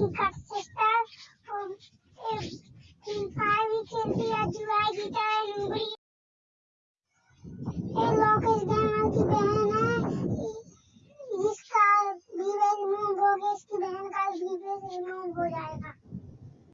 to Kakshita from if in five we can see a July guitar in English. Hey,